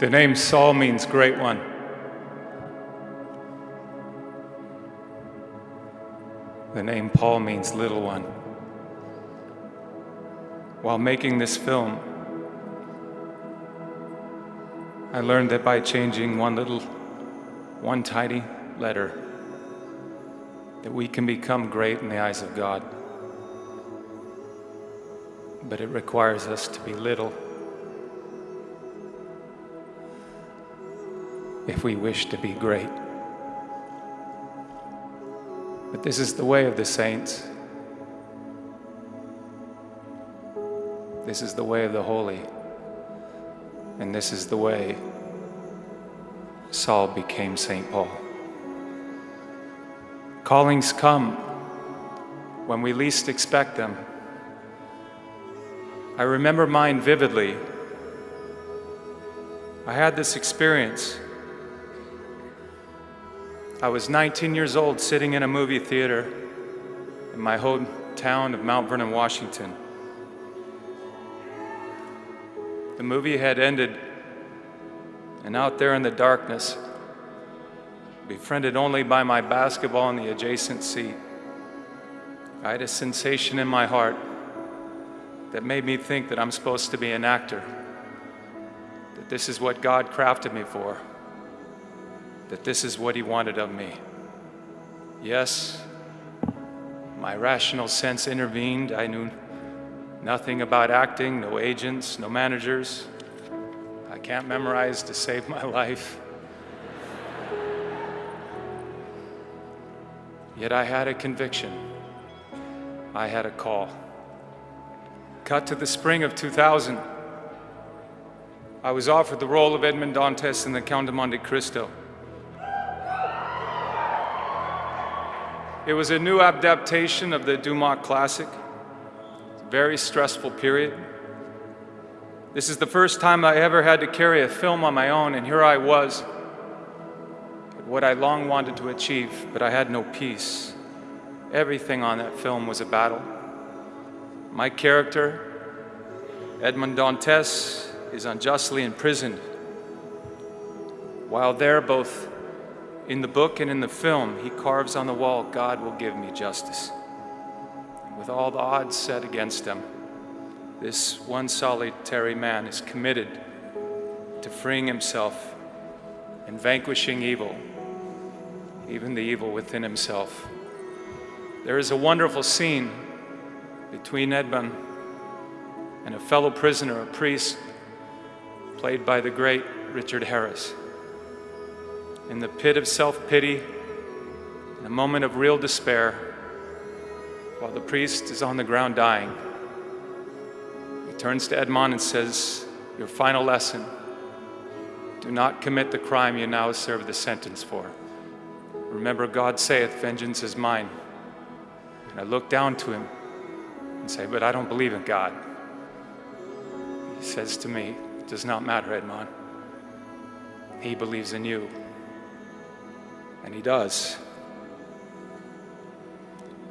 The name Saul means great one. The name Paul means little one. While making this film, I learned that by changing one little, one tiny letter, that we can become great in the eyes of God. But it requires us to be little if we wish to be great. But this is the way of the saints. This is the way of the holy. And this is the way Saul became St. Paul. Callings come when we least expect them. I remember mine vividly. I had this experience. I was 19 years old sitting in a movie theater in my hometown of Mount Vernon, Washington. The movie had ended, and out there in the darkness, befriended only by my basketball in the adjacent seat, I had a sensation in my heart that made me think that I'm supposed to be an actor, that this is what God crafted me for, that this is what He wanted of me. Yes, my rational sense intervened. I knew Nothing about acting, no agents, no managers. I can't memorize to save my life. Yet I had a conviction. I had a call. Cut to the spring of 2000. I was offered the role of Edmond Dantes in The Count of Monte Cristo. It was a new adaptation of the Dumas classic very stressful period. This is the first time I ever had to carry a film on my own, and here I was at what I long wanted to achieve, but I had no peace. Everything on that film was a battle. My character, Edmond Dantes, is unjustly imprisoned. While there, both in the book and in the film, he carves on the wall, God will give me justice with all the odds set against him, this one solitary man is committed to freeing himself and vanquishing evil, even the evil within himself. There is a wonderful scene between Edmond and a fellow prisoner, a priest, played by the great Richard Harris. In the pit of self-pity, in a moment of real despair, while the priest is on the ground dying. He turns to Edmond and says, Your final lesson do not commit the crime you now serve the sentence for. Remember, God saith, Vengeance is mine. And I look down to him and say, But I don't believe in God. He says to me, It does not matter, Edmond. He believes in you. And he does.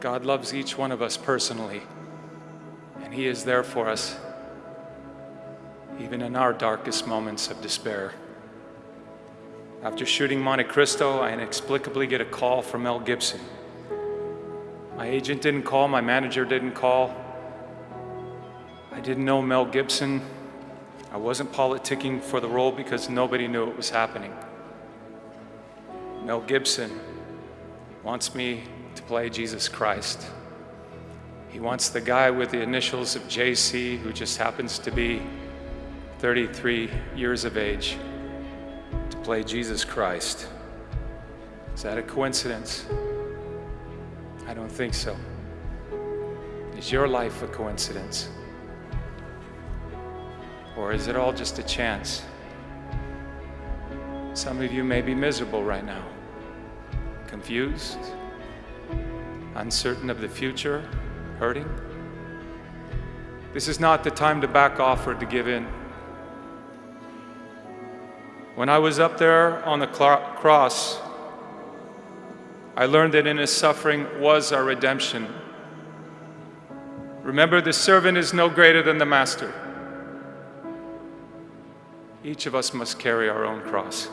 God loves each one of us personally, and He is there for us, even in our darkest moments of despair. After shooting Monte Cristo, I inexplicably get a call from Mel Gibson. My agent didn't call, my manager didn't call. I didn't know Mel Gibson. I wasn't politicking for the role because nobody knew it was happening. Mel Gibson wants me to play Jesus Christ. He wants the guy with the initials of JC who just happens to be 33 years of age to play Jesus Christ. Is that a coincidence? I don't think so. Is your life a coincidence? Or is it all just a chance? Some of you may be miserable right now, confused, uncertain of the future, hurting. This is not the time to back off or to give in. When I was up there on the cross, I learned that in his suffering was our redemption. Remember, the servant is no greater than the master. each of us must carry our own cross.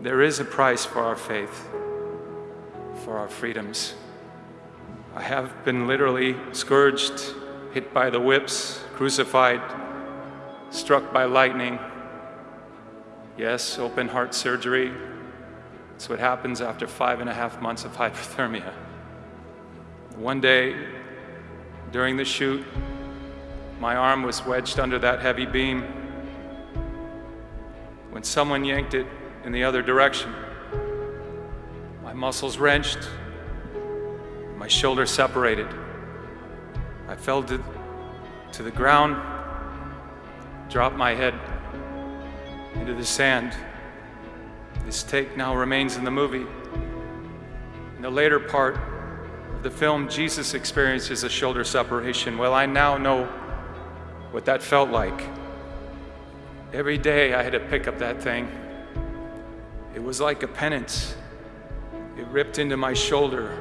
There is a price for our faith, for our freedoms. I have been literally scourged, hit by the whips, crucified, struck by lightning. Yes, open heart surgery. It's what happens after five and a half months of hypothermia. One day, during the shoot, my arm was wedged under that heavy beam when someone yanked it in the other direction. My muscles wrenched, my shoulder separated. I fell to, to the ground, dropped my head into the sand. This take now remains in the movie. In the later part of the film, Jesus experiences a shoulder separation. Well, I now know what that felt like. Every day I had to pick up that thing. It was like a penance. It ripped into my shoulder,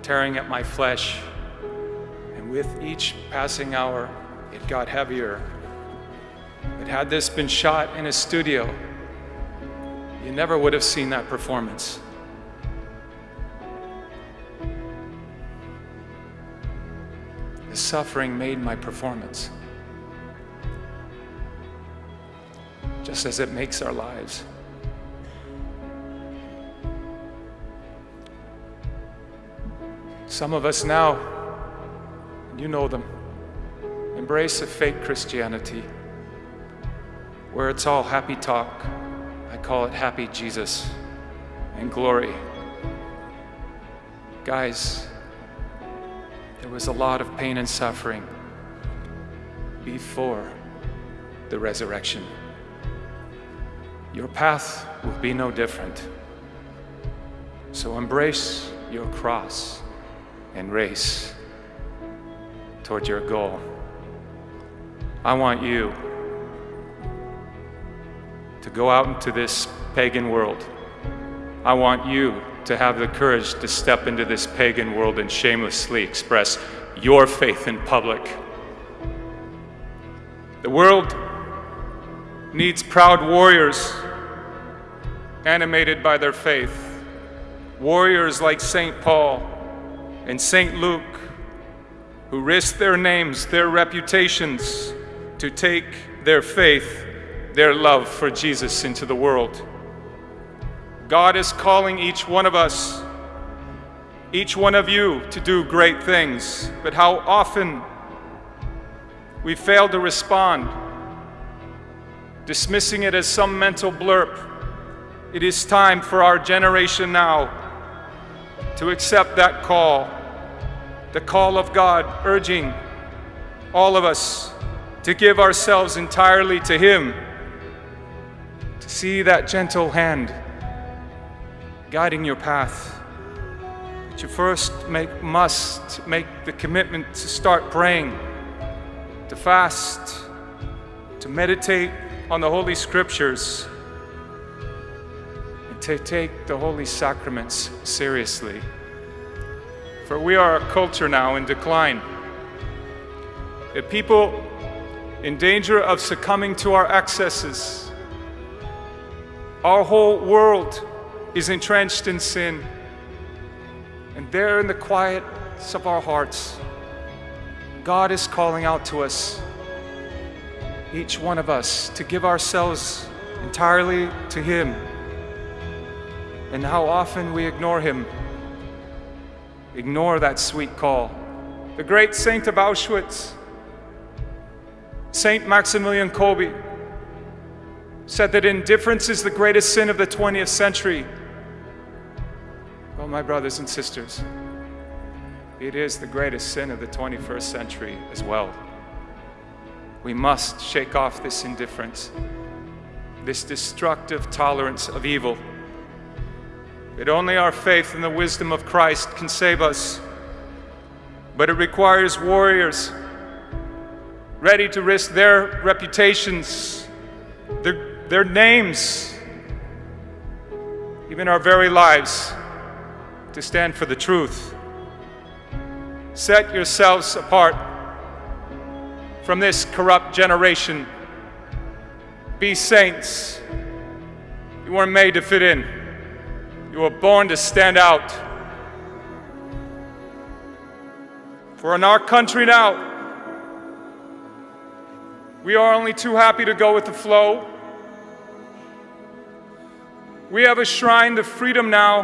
tearing at my flesh. And with each passing hour, it got heavier. But had this been shot in a studio, you never would have seen that performance. The suffering made my performance. just as it makes our lives. Some of us now, you know them, embrace a fake Christianity where it's all happy talk. I call it happy Jesus and glory. Guys, there was a lot of pain and suffering before the resurrection your path will be no different. So embrace your cross and race toward your goal. I want you to go out into this pagan world. I want you to have the courage to step into this pagan world and shamelessly express your faith in public. The world needs proud warriors animated by their faith. Warriors like St. Paul and St. Luke, who risked their names, their reputations, to take their faith, their love for Jesus into the world. God is calling each one of us, each one of you, to do great things, but how often we fail to respond, dismissing it as some mental blurb it is time for our generation now to accept that call, the call of God urging all of us to give ourselves entirely to Him, to see that gentle hand guiding your path. But you first make, must make the commitment to start praying, to fast, to meditate on the Holy Scriptures to take the holy sacraments seriously. For we are a culture now in decline. A people in danger of succumbing to our excesses. Our whole world is entrenched in sin. And there in the quietness of our hearts, God is calling out to us, each one of us, to give ourselves entirely to Him and how often we ignore him, ignore that sweet call. The great saint of Auschwitz, Saint Maximilian Kolbe, said that indifference is the greatest sin of the 20th century. Well, my brothers and sisters, it is the greatest sin of the 21st century as well. We must shake off this indifference, this destructive tolerance of evil. That only our faith in the wisdom of Christ can save us. But it requires warriors ready to risk their reputations, their, their names, even our very lives, to stand for the truth. Set yourselves apart from this corrupt generation Be saints. You weren't made to fit in. You were born to stand out. For in our country now, we are only too happy to go with the flow. We have a shrine to freedom now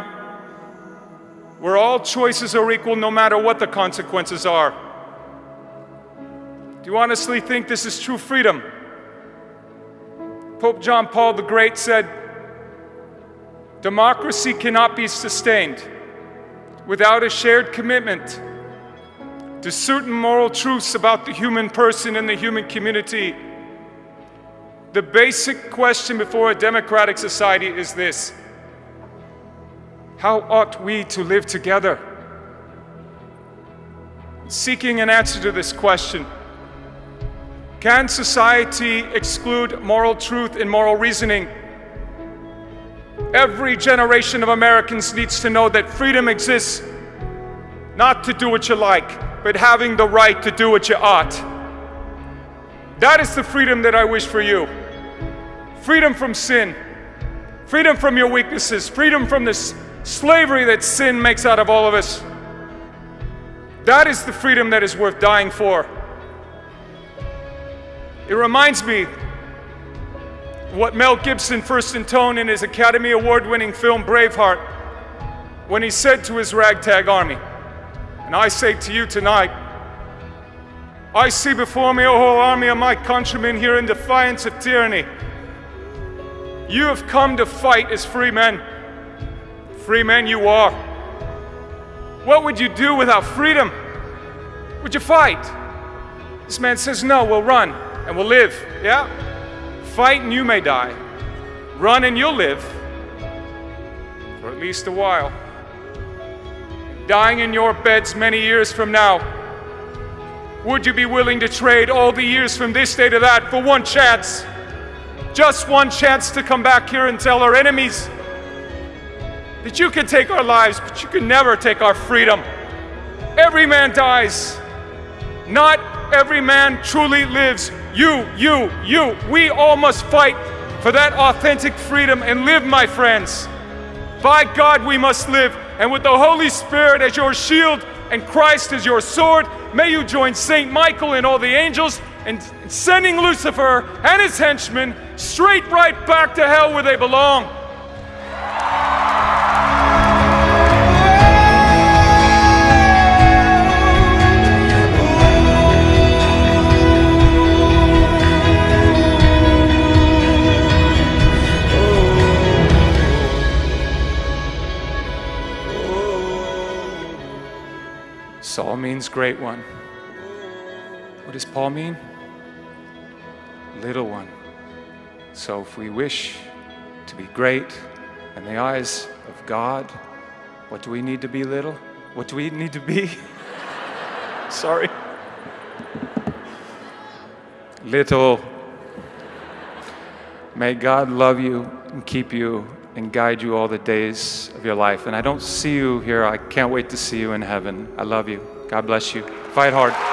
where all choices are equal no matter what the consequences are. Do you honestly think this is true freedom? Pope John Paul the Great said, Democracy cannot be sustained without a shared commitment to certain moral truths about the human person and the human community. The basic question before a democratic society is this How ought we to live together? Seeking an answer to this question, can society exclude moral truth and moral reasoning? Every generation of Americans needs to know that freedom exists not to do what you like, but having the right to do what you ought. That is the freedom that I wish for you. Freedom from sin, freedom from your weaknesses, freedom from this slavery that sin makes out of all of us. That is the freedom that is worth dying for. It reminds me what Mel Gibson first intoned in his Academy Award winning film Braveheart when he said to his ragtag army, and I say to you tonight, I see before me a whole army of my countrymen here in defiance of tyranny. You have come to fight as free men. Free men you are. What would you do without freedom? Would you fight? This man says, No, we'll run and we'll live. Yeah? Fight and you may die. Run and you'll live. For at least a while dying in your beds many years from now? Would you be willing to trade all the years from this day to that for one chance? Just one chance to come back here and tell our enemies that you can take our lives, but you can never take our freedom. Every man dies. Not every man truly lives. You, you, you, we all must fight for that authentic freedom and live, my friends. By God, we must live and with the Holy Spirit as your shield and Christ as your sword, may you join Saint Michael and all the angels in sending Lucifer and his henchmen straight right back to hell where they belong. Saul means great one. What does Paul mean? Little one. So if we wish to be great in the eyes of God, what do we need to be little? What do we need to be? Sorry. Little. May God love you and keep you and guide you all the days of your life. And I don't see you here. I can't wait to see you in heaven. I love you. God bless you. Fight hard.